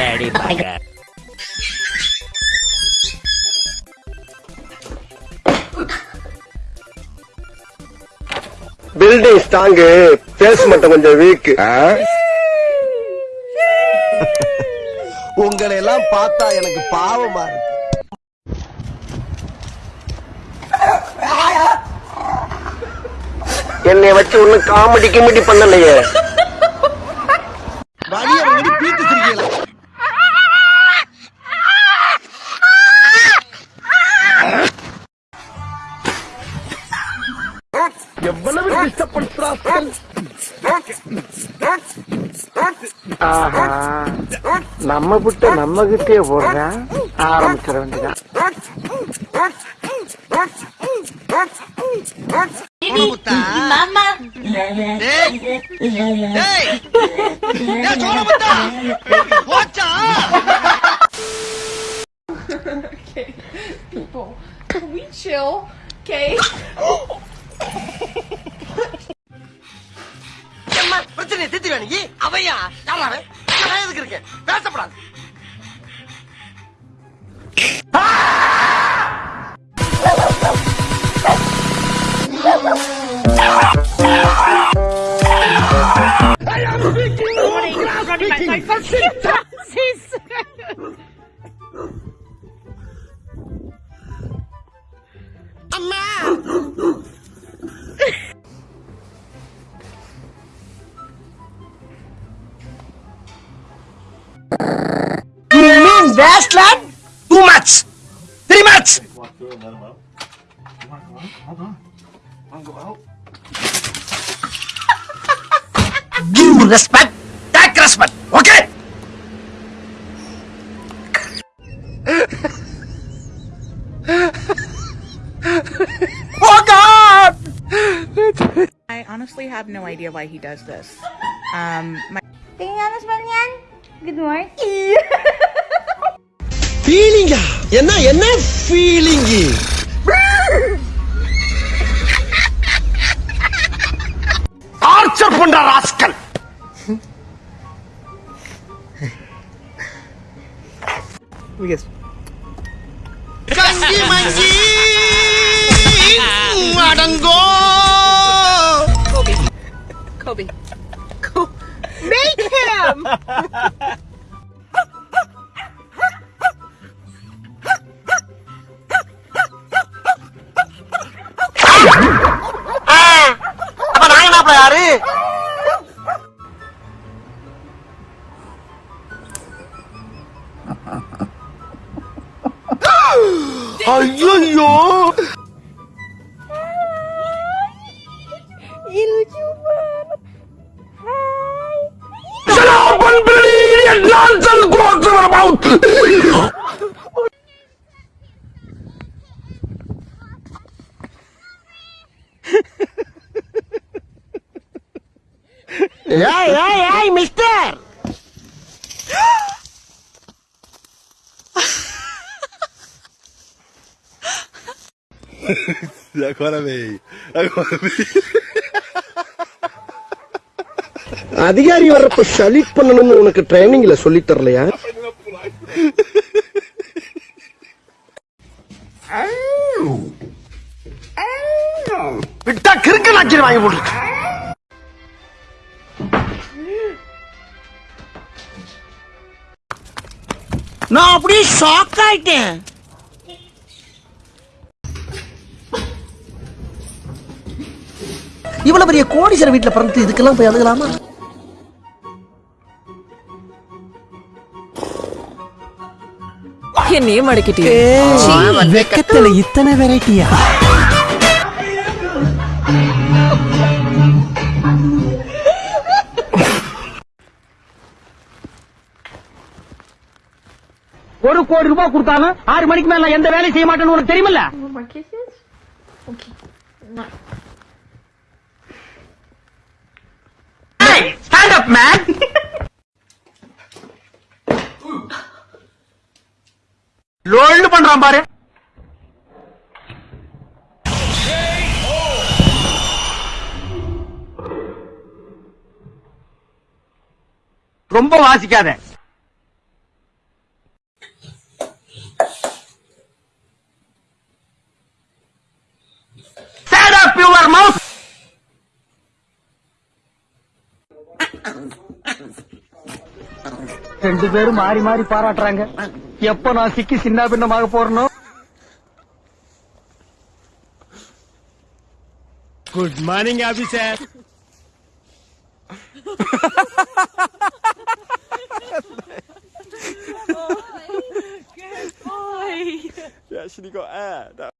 பண்ணிட்டாங்க building strong base மட்டும் கொஞ்சம் வீக் உங்களை எல்லாம் பார்த்தா எனக்கு பாவமா இருக்கு. என்னை வச்சு ஒண்ணும் காமெடி கிமெடி பண்ணலையே. ஆஹா நம்ம புட்ட நம்ம கிட்டே போடுறான் ஆரம்பிச்சிட வேண்டியதான் People, can we chill? Okay? நான் எதுக்கு இருக்கேன் பேசப்படாது You mean wasteland? Too much. Very much. Give respect. Take respect. Okay? oh God! I honestly have no idea why he does this. Um, my Tingnan mo yan? Good morning. ஃபீலிங்கா என்ன என்ன feeling torture பண்ற rascal கங்கி மங்கி அடங்கோ ஐயோ lucu banget. Hai. ஏய் ஏய் ஏய் mister Agora veio. Agora veio. அதிகாரி வர்றப்ப சலீட் பண்ணணும்னு உனக்கு ட்ரைனிங்ல சொல்லி தரலையா விட்டா கிறுக்கு நாச்சிரி வாங்கி போட்டுருக்கு நான் அப்படியே ஷாக் ஆயிட்டேன் இவ்வளவு பெரிய கோடீஸ்வர வீட்டுல பிறந்து இதுக்கெல்லாம் போய் அழுகலாமா? என்னையே மடக்கிட்டே வெக்கத்துல இத்தனை வெரைட்டியா? ஒரு கோடி ரூபாய் கொடுத்தாலும் ஆறு மணிக்கு மேல எந்த வேலையும் செய்ய மாட்டேன்னு உனக்கு தெரியுமில்ல? More up, man! லோல்டு பண்றான் பாரு ரொம்ப வாசிக்காத ரெண்டு பேரும் மாறி மாறி பாராட்டுறாங்க. எப்ப நான் சிக்கி சின்ன பின்னமாக போறனோ? Good morning officer Yeah, she got air. That